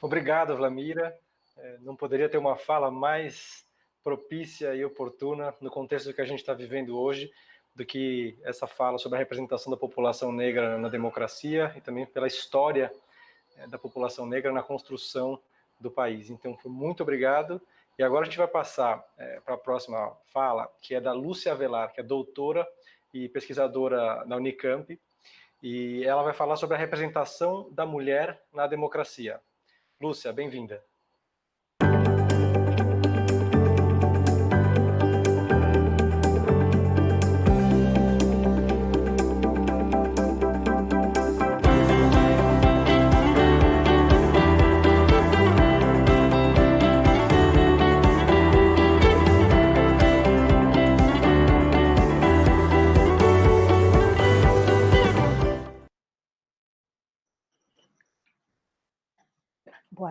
Obrigado, Vlamira. É, não poderia ter uma fala mais propícia e oportuna no contexto que a gente está vivendo hoje do que essa fala sobre a representação da população negra na democracia e também pela história é, da população negra na construção do país. Então, muito obrigado. E agora a gente vai passar é, para a próxima fala, que é da Lúcia Avelar, que é doutora e pesquisadora na Unicamp, e ela vai falar sobre a representação da mulher na democracia. Lúcia, bem-vinda.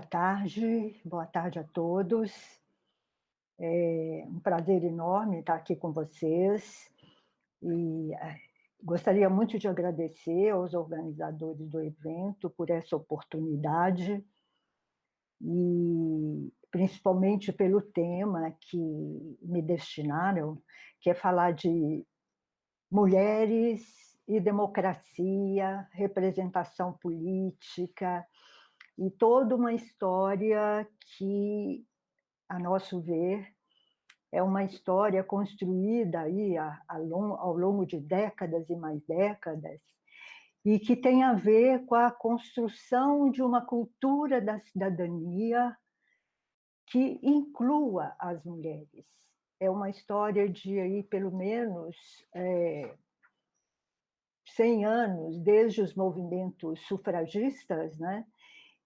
Tarde, boa tarde a todos. É um prazer enorme estar aqui com vocês. E é, gostaria muito de agradecer aos organizadores do evento por essa oportunidade e principalmente pelo tema que me destinaram, que é falar de mulheres e democracia, representação política, e toda uma história que, a nosso ver, é uma história construída aí ao longo de décadas e mais décadas, e que tem a ver com a construção de uma cultura da cidadania que inclua as mulheres. É uma história de aí, pelo menos é, 100 anos, desde os movimentos sufragistas, né?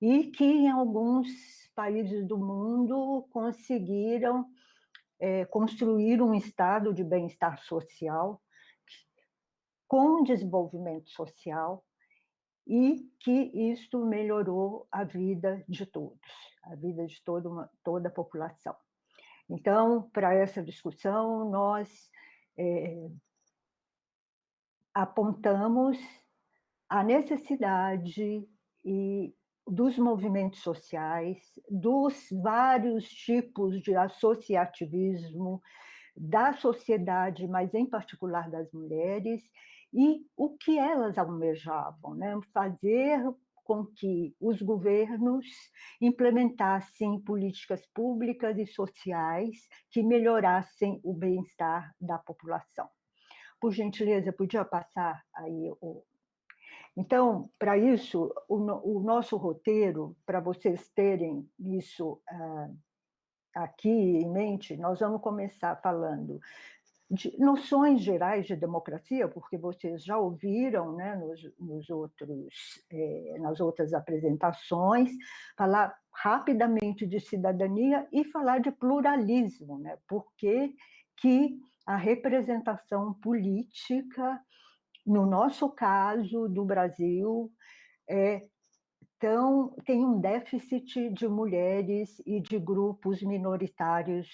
E que em alguns países do mundo conseguiram é, construir um estado de bem-estar social com desenvolvimento social e que isto melhorou a vida de todos, a vida de toda, uma, toda a população. Então, para essa discussão, nós é, apontamos a necessidade e dos movimentos sociais, dos vários tipos de associativismo, da sociedade, mas em particular das mulheres, e o que elas almejavam, né? fazer com que os governos implementassem políticas públicas e sociais que melhorassem o bem-estar da população. Por gentileza, podia passar aí o, então, para isso, o, o, nosso roteiro, para vocês terem isso uh, aqui em mente, nós vamos começar falando de noções gerais de democracia, porque vocês já ouviram né, nos, nos outros, eh, nas outras apresentações, falar rapidamente de cidadania e falar de pluralismo, né, porque que a representação política no nosso caso, do Brasil, é, tão, tem um déficit de mulheres e de grupos minoritários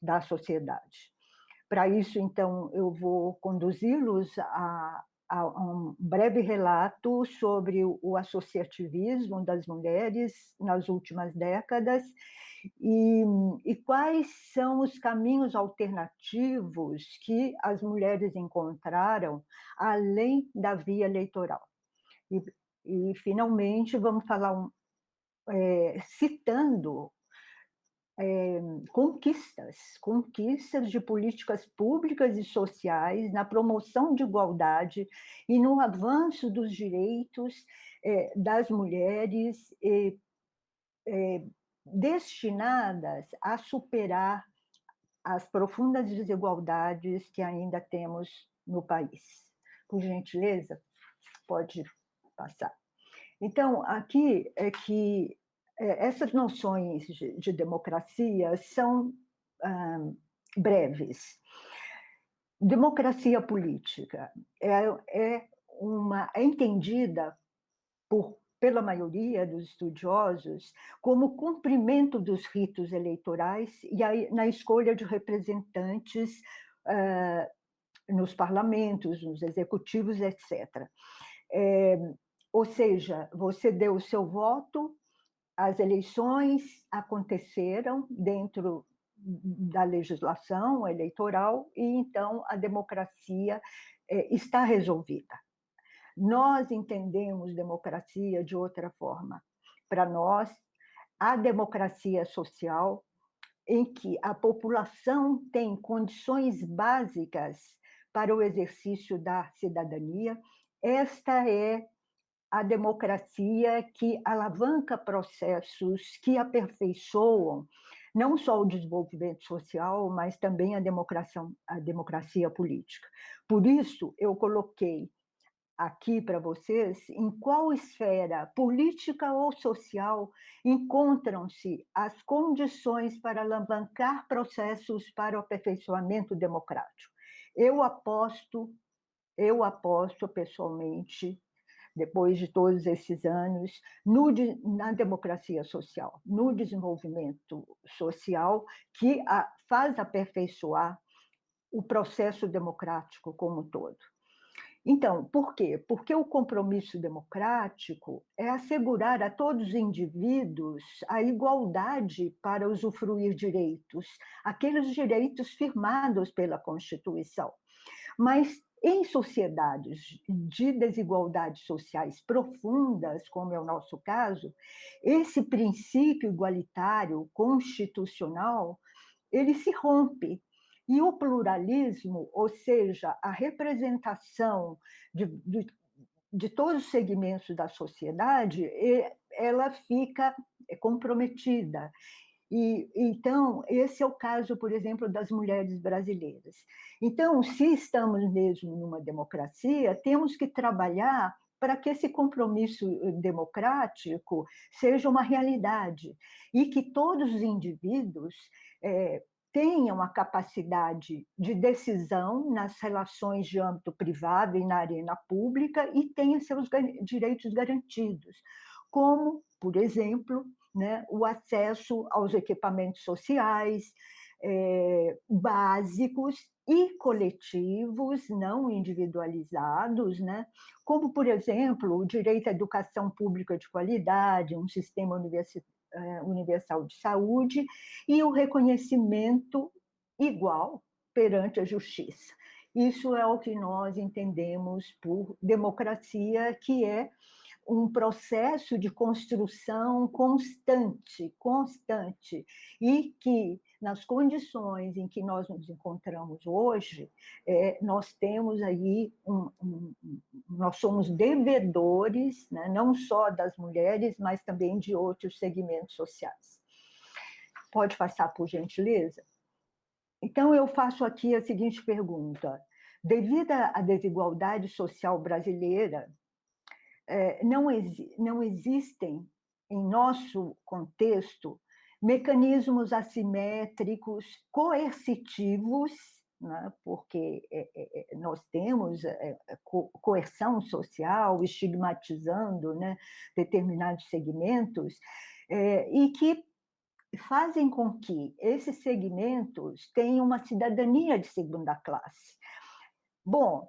da sociedade. Para isso, então, eu vou conduzi-los a, a, um breve relato sobre o associativismo das mulheres nas últimas décadas e, e quais são os caminhos alternativos que as mulheres encontraram além da via eleitoral. E, e finalmente, vamos falar, um, é, citando é, conquistas, conquistas de políticas públicas e sociais na promoção de igualdade e no avanço dos direitos é, das mulheres é, destinadas a superar as profundas desigualdades que ainda temos no país. Por gentileza, pode passar. Então, aqui é que é, essas noções de, de democracia são ah, breves. Democracia política é, é, uma, é entendida por, pela maioria dos estudiosos como cumprimento dos ritos eleitorais e na escolha de representantes ah, nos parlamentos, nos executivos, etc. É, ou seja, você deu o seu voto as eleições aconteceram dentro da legislação eleitoral e então a democracia é, está resolvida. Nós entendemos democracia de outra forma. Para nós, a democracia social em que a população tem condições básicas para o exercício da cidadania, esta é a democracia que alavanca processos que aperfeiçoam não só o desenvolvimento social, mas também a democracia, a democracia política. Por isso, eu coloquei aqui para vocês em qual esfera política ou social encontram-se as condições para alavancar processos para o aperfeiçoamento democrático. Eu aposto, eu aposto pessoalmente depois de todos esses anos, no, na democracia social, no desenvolvimento social, que a, faz aperfeiçoar o processo democrático como um todo. Então, por quê? Porque o compromisso democrático é assegurar a todos os indivíduos a igualdade para usufruir direitos, aqueles direitos firmados pela Constituição. Mas em sociedades de desigualdades sociais profundas, como é o nosso caso, esse princípio igualitário constitucional, ele se rompe. E o pluralismo, ou seja, a representação de, de, de todos os segmentos da sociedade, ela fica comprometida. E, então, esse é o caso, por exemplo, das mulheres brasileiras. Então, se estamos mesmo numa democracia, temos que trabalhar para que esse compromisso eh, democrático seja uma realidade e que todos os indivíduos é, tenham a capacidade de decisão nas relações de âmbito privado e na arena pública e tenham seus direitos garantidos, como, por exemplo, né, o acesso aos equipamentos sociais é, básicos e coletivos, não individualizados, né? como, por exemplo, o direito à educação pública de qualidade, um sistema é, universal de saúde e o reconhecimento igual perante a justiça. Isso é o que nós entendemos por democracia, que é um processo de construção constante, constante, e que nas condições em que nós nos encontramos hoje, é, nós temos aí, um, um, nós somos devedores, né, não só das mulheres, mas também de outros segmentos sociais. Pode passar, por gentileza? Então, eu faço aqui a seguinte pergunta. Devido à desigualdade social brasileira, é, não, não existem, em nosso contexto, mecanismos assimétricos, coercitivos, né? porque é, é, nós temos coerção social, estigmatizando né? determinados segmentos, e que fazem com que esses segmentos tenham uma cidadania de segunda classe. Bom,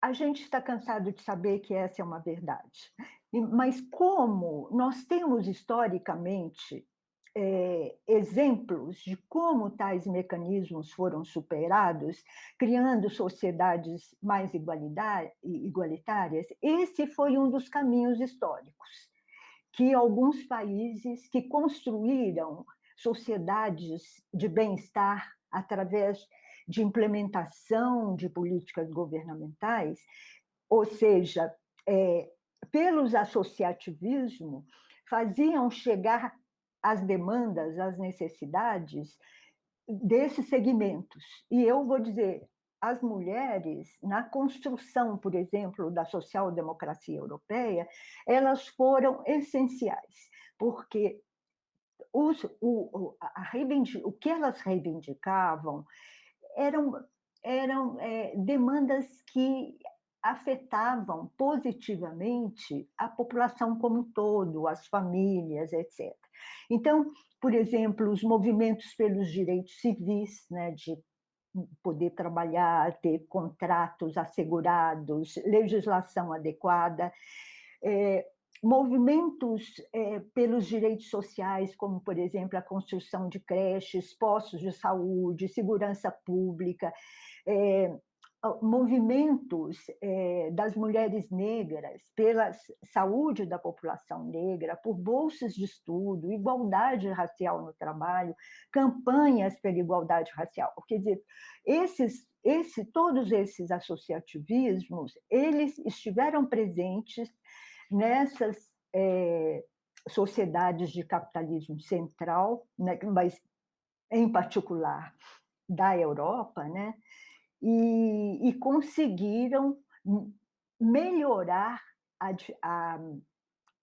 a gente está cansado de saber que essa é uma verdade. Mas como nós temos historicamente é, exemplos de como tais mecanismos foram superados, criando sociedades mais igualitárias, esse foi um dos caminhos históricos que alguns países que construíram sociedades de bem-estar através de implementação de políticas governamentais, ou seja, é, pelos associativismo, faziam chegar as demandas, as necessidades desses segmentos. E eu vou dizer, as mulheres, na construção, por exemplo, da social-democracia europeia, elas foram essenciais, porque os, o, a, o que elas reivindicavam eram, eram é, demandas que afetavam positivamente a população como um todo, as famílias, etc. Então, por exemplo, os movimentos pelos direitos civis, né, de poder trabalhar, ter contratos assegurados, legislação adequada, é, movimentos é, pelos direitos sociais, como, por exemplo, a construção de creches, postos de saúde, segurança pública, é, movimentos é, das mulheres negras pela saúde da população negra, por bolsas de estudo, igualdade racial no trabalho, campanhas pela igualdade racial. Quer dizer, esses, esse, todos esses associativismos, eles estiveram presentes nessas é, sociedades de capitalismo central, né, mas em particular da Europa, né, e, e conseguiram melhorar a, a,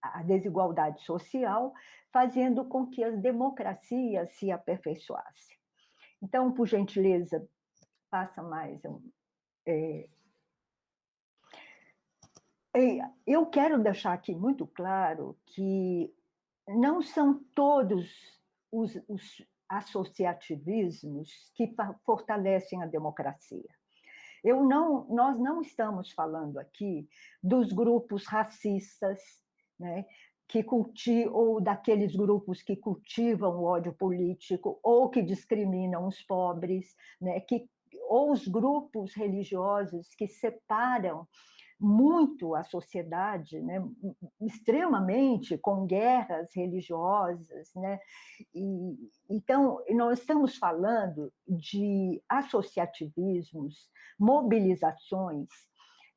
a, desigualdade social, fazendo com que as democracias se aperfeiçoassem. Então, por gentileza, passa mais um. É, eu quero deixar aqui muito claro que não são todos os, os associativismos que fortalecem a democracia. Eu não, nós não estamos falando aqui dos grupos racistas, né, que culti, ou daqueles grupos que cultivam o ódio político, ou que discriminam os pobres, né, que, ou os grupos religiosos que separam muito a sociedade, né, extremamente com guerras religiosas. Né? E, então, nós estamos falando de associativismos, mobilizações,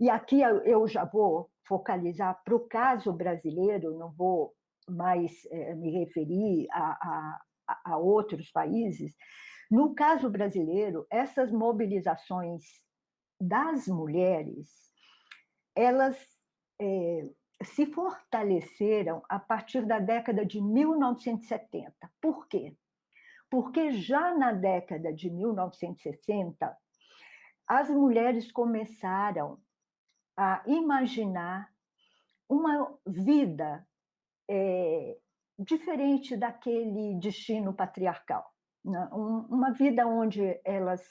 e aqui eu já vou focalizar para o caso brasileiro, não vou mais é, me referir a, a, a outros países. No caso brasileiro, essas mobilizações das mulheres elas é, se fortaleceram a partir da década de 1970. Por quê? Porque já na década de 1960, as mulheres começaram a imaginar uma vida é, diferente daquele destino patriarcal. Né? uma vida onde elas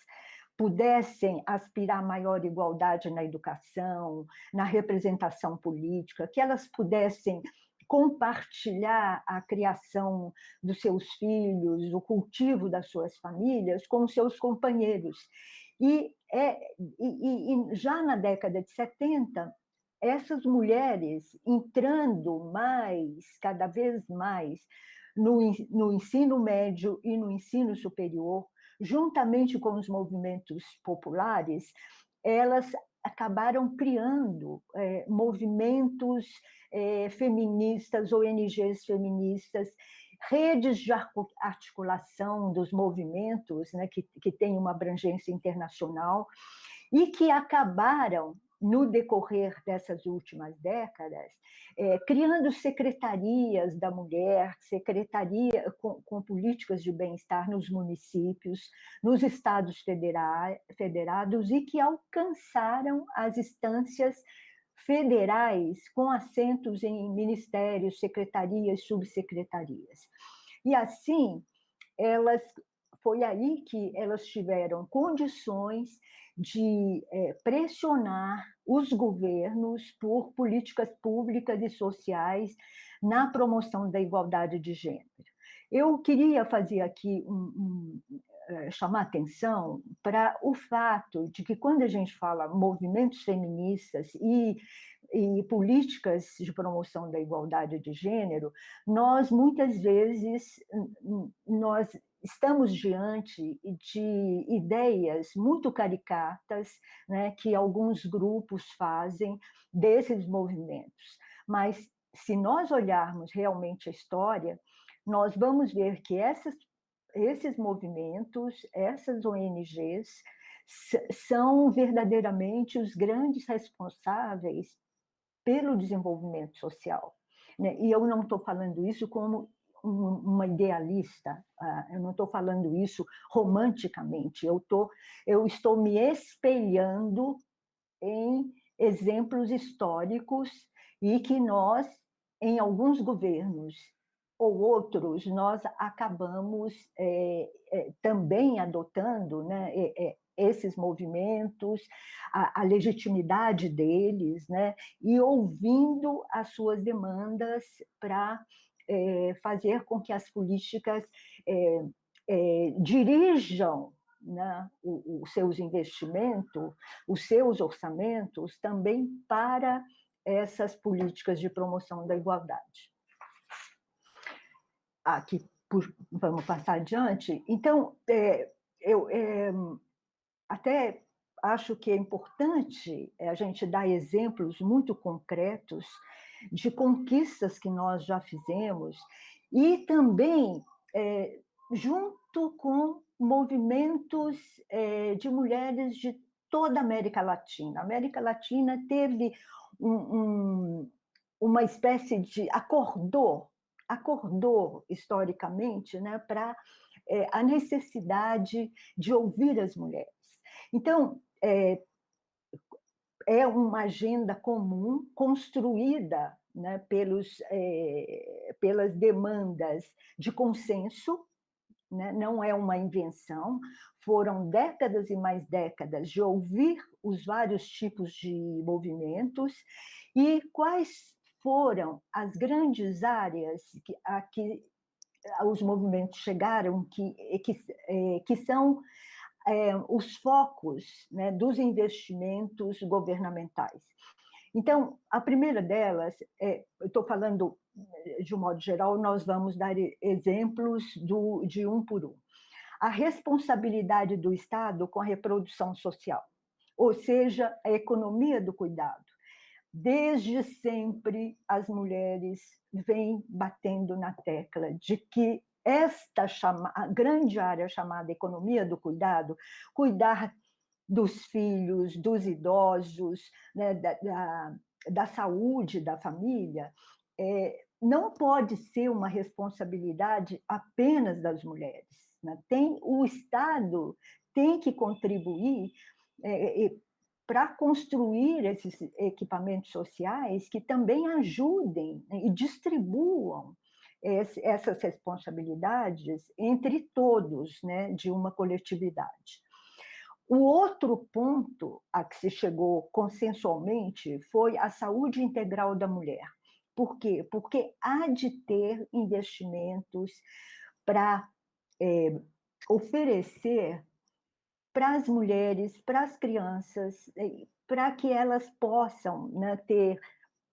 pudessem aspirar a maior igualdade na educação, na representação política, que elas pudessem compartilhar a criação dos seus filhos, o cultivo das suas famílias com seus companheiros. E, é, e, e já na década de 70, essas mulheres entrando mais, cada vez mais, no, no ensino médio e no ensino superior, juntamente com os movimentos populares, elas acabaram criando é, movimentos é, feministas, ONGs feministas, redes de articulação dos movimentos, né, que, que têm uma abrangência internacional, e que acabaram no decorrer dessas últimas décadas, é, criando secretarias da mulher, secretaria com, com políticas de bem-estar nos municípios, nos estados federa federados e que alcançaram as instâncias federais com assentos em ministérios, secretarias, subsecretarias. E assim, elas foi aí que elas tiveram condições de é, pressionar os governos por políticas públicas e sociais na promoção da igualdade de gênero. Eu queria fazer aqui um, um é, chamar atenção para o fato de que quando a gente fala movimentos feministas e, e políticas de promoção da igualdade de gênero, nós muitas vezes nós estamos diante de ideias muito caricatas né, que alguns grupos fazem desses movimentos. Mas, se nós olharmos realmente a história, nós vamos ver que essas, esses movimentos, essas ONGs, são verdadeiramente os grandes responsáveis pelo desenvolvimento social. Né? E eu não estou falando isso como uma idealista, ah, eu não estou falando isso romanticamente, eu, tô, eu estou me espelhando em exemplos históricos e que nós, em alguns governos ou outros, nós acabamos é, é, também adotando né, é, esses movimentos, a, a, legitimidade deles, né? e ouvindo as suas demandas para é, fazer com que as políticas é, dirijam né, os seus investimentos, os seus orçamentos também para essas políticas de promoção da igualdade. Aqui, por, vamos passar adiante. Então, é, eu é, até acho que é importante a gente dar exemplos muito concretos de conquistas que nós já fizemos e também é, junto com movimentos é, de mulheres de toda a América Latina. A América Latina teve um, um, uma espécie de acordou, acordou historicamente né, para é, a necessidade de ouvir as mulheres. Então, é, é uma agenda comum construída né, pelos, é, pelas demandas de consenso, né, não é uma invenção, foram décadas e mais décadas de ouvir os vários tipos de movimentos. E quais foram as grandes áreas que, a que os movimentos chegaram, que, que, é, que são é, os focos né, dos investimentos governamentais. Então, a primeira delas, é, eu estou falando de um modo geral, nós vamos dar exemplos do, de um por um. A responsabilidade do Estado com a reprodução social, ou seja, a economia do cuidado. Desde sempre, as mulheres vêm batendo na tecla de que esta chama, grande área chamada economia do cuidado, cuidar dos filhos, dos idosos, né, da, da, da, saúde da família, é, não pode ser uma responsabilidade apenas das mulheres. Né? Tem, o Estado tem que contribuir é, é, para construir esses equipamentos sociais que também ajudem né, e distribuam esse, essas responsabilidades entre todos né, de uma coletividade. O outro ponto a que se chegou consensualmente foi a saúde integral da mulher. Por quê? Porque há de ter investimentos para é, oferecer para as mulheres, para as crianças, para que elas possam né, ter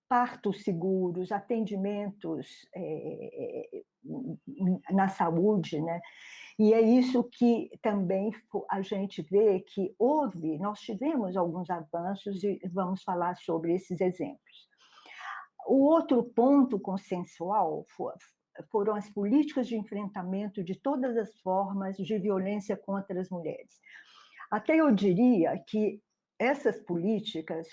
partos seguros, atendimentos é, na saúde, né? E é isso que também a gente vê que houve, nós tivemos alguns avanços e vamos falar sobre esses exemplos. O outro ponto consensual foram as políticas de enfrentamento de todas as formas de violência contra as mulheres. Até eu diria que essas políticas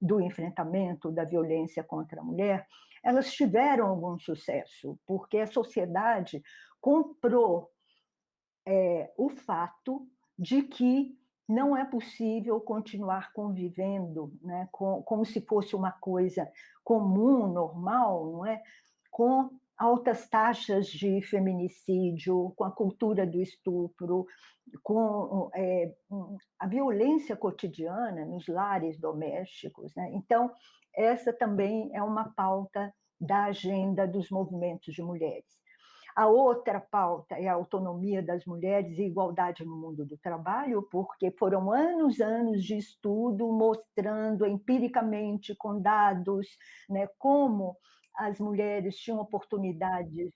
do enfrentamento da violência contra a mulher, elas tiveram algum sucesso, porque a sociedade comprou é, o fato de que não é possível continuar convivendo né, com, como se fosse uma coisa comum, normal, não é? com altas taxas de feminicídio, com a cultura do estupro, com é, a violência cotidiana nos lares domésticos. Né? Então, essa também é uma pauta da agenda dos movimentos de mulheres. A outra pauta é a autonomia das mulheres e igualdade no mundo do trabalho, porque foram anos, anos de estudo mostrando empiricamente, com dados, né, como as mulheres tinham oportunidades.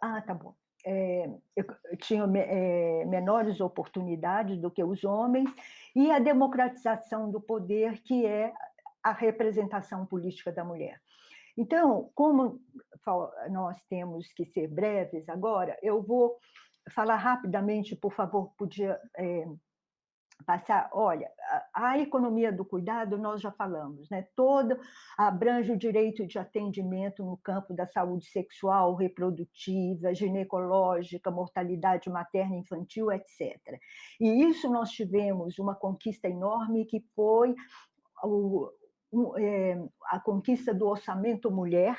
Ah, tá bom. É, tinham é, menores oportunidades do que os homens, e a democratização do poder, que é a representação política da mulher. Então, como nós temos que ser breves agora, eu vou falar rapidamente, por favor, podia é, passar, olha, a, economia do cuidado nós já falamos, né? Todo abrange o direito de atendimento no campo da saúde sexual, reprodutiva, ginecológica, mortalidade materna infantil, etc. E isso nós tivemos uma conquista enorme que foi o, é, a conquista do orçamento mulher,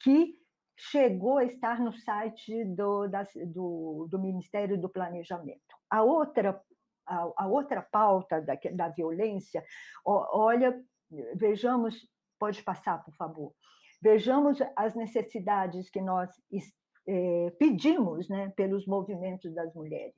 que chegou a estar no site do, da, do, do Ministério do Planejamento. A outra, a, a outra pauta da, da violência, olha, vejamos, pode passar, por favor, vejamos as necessidades que nós é, pedimos né, pelos movimentos das mulheres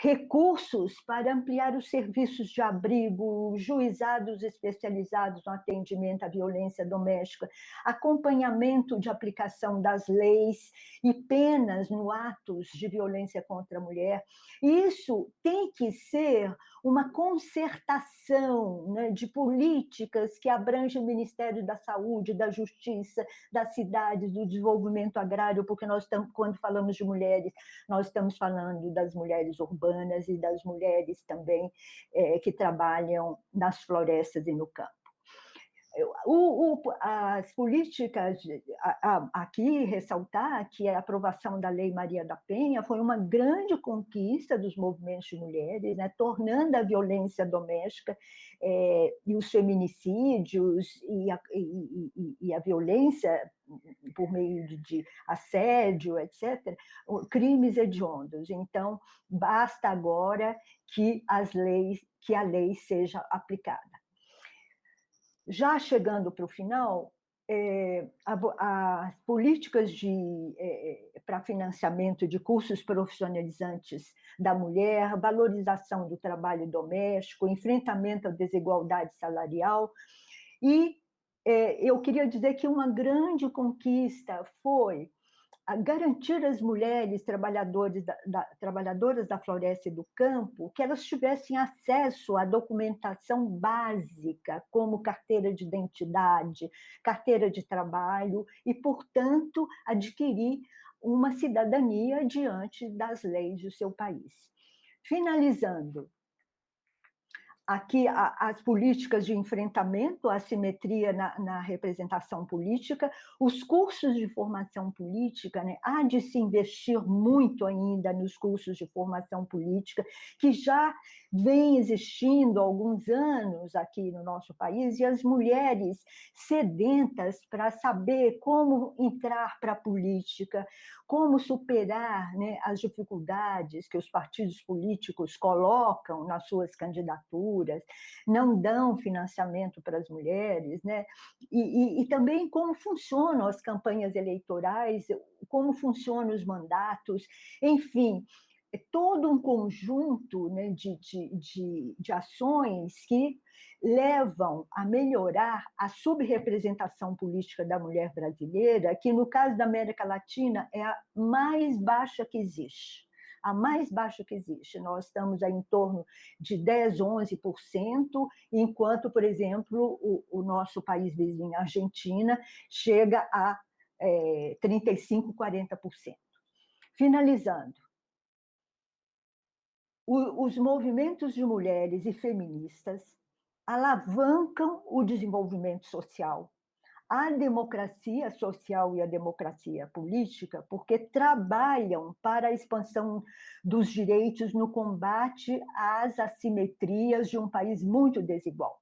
recursos para ampliar os serviços de abrigo, juizados especializados no atendimento à violência doméstica, acompanhamento de aplicação das leis e penas no atos de violência contra a mulher. Isso tem que ser uma concertação né, de políticas que abrange o Ministério da Saúde, da Justiça, das cidades, do desenvolvimento agrário, porque nós estamos, quando falamos de mulheres, nós estamos falando das mulheres urbanas e das mulheres também é, que trabalham nas florestas e no campo. O, o, as políticas, aqui ressaltar que a aprovação da Lei Maria da Penha foi uma grande conquista dos movimentos de mulheres, né, tornando a violência doméstica é, e os feminicídios e a, e, e, e a, violência por meio de, de assédio, etc., crimes hediondos. Então, basta agora que as leis, que a lei seja aplicada. Já chegando para o final, é, as políticas é, para financiamento de cursos profissionalizantes da mulher, valorização do trabalho doméstico, enfrentamento à desigualdade salarial. E é, eu queria dizer que uma grande conquista foi garantir às mulheres trabalhadoras da, da, trabalhadoras da floresta e do campo que elas tivessem acesso à documentação básica, como carteira de identidade, carteira de trabalho, e, portanto, adquirir uma cidadania diante das leis do seu país. Finalizando, aqui as políticas de enfrentamento à assimetria na, na, representação política, os cursos de formação política, né? há de se investir muito ainda nos cursos de formação política, que já vem existindo há alguns anos aqui no nosso país, e as mulheres sedentas para saber como entrar para a política, como superar né, as dificuldades que os partidos políticos colocam nas suas candidaturas, não dão financiamento para as mulheres, né? e, e, e também como funcionam as campanhas eleitorais, como funcionam os mandatos, enfim, é todo um conjunto né, de, de, de, de, ações que levam a melhorar a subrepresentação política da mulher brasileira, que no caso da América Latina é a mais baixa que existe. A mais baixa que existe. Nós estamos em torno de 10, 11%, enquanto, por exemplo, o, o nosso país vizinho, a Argentina, chega a é, 35%, 40%. Finalizando, os movimentos de mulheres e feministas alavancam o desenvolvimento social, a democracia social e a democracia política, porque trabalham para a expansão dos direitos no combate às assimetrias de um país muito desigual.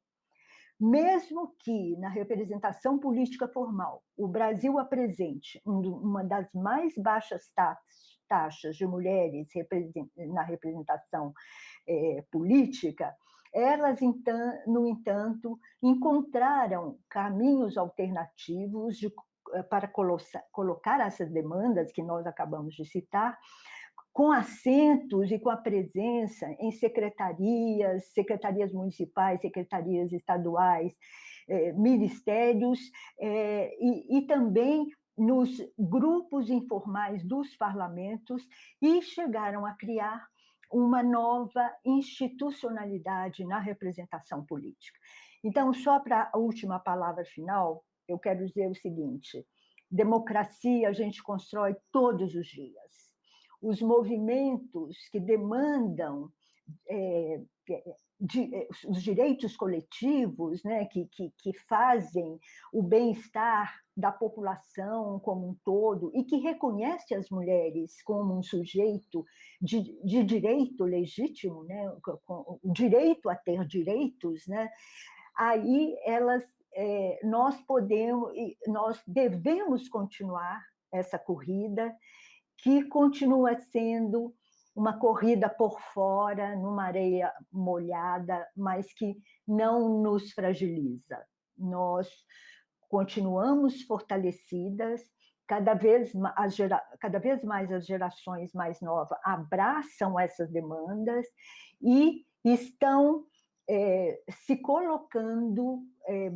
Mesmo que na representação política formal o Brasil apresente uma das mais baixas taxas taxas de mulheres na representação é, política, elas, então, no entanto, encontraram caminhos alternativos de, eh, para colocar essas demandas que nós acabamos de citar, com assentos e com a presença em secretarias, secretarias municipais, secretarias estaduais, eh, ministérios, eh, e, e também nos grupos informais dos parlamentos e chegaram a criar uma nova institucionalidade na representação política. Então, só para a última palavra final, eu quero dizer o seguinte: democracia a gente constrói todos os dias. Os movimentos que demandam é, de, eh, os direitos coletivos, né, que, que, que fazem o bem-estar da população como um todo e que reconhece as mulheres como um sujeito de, de direito legítimo, né, com, o direito a ter direitos, né, aí elas, é, nós podemos, nós devemos continuar essa corrida, que continua sendo uma corrida por fora, numa areia molhada, mas que não nos fragiliza. Nós continuamos fortalecidas, cada vez, as cada vez mais as gerações mais novas abraçam essas demandas e estão é, se colocando, é,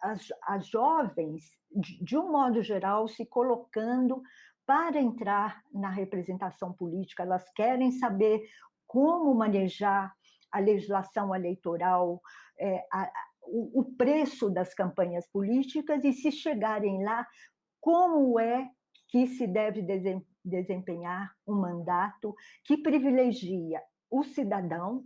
as, as jovens, de, de um modo geral, se colocando para entrar na representação política, elas querem saber como manejar a legislação eleitoral, é, a, o, o preço das campanhas políticas e, se chegarem lá, como é que se deve desempenhar um mandato que privilegia o cidadão,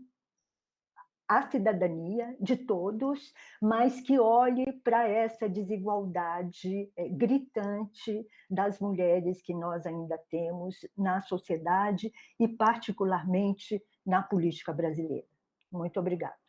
a cidadania de todos, mas que olhe para essa desigualdade é, gritante das mulheres que nós ainda temos na sociedade e particularmente na política brasileira. Muito obrigada.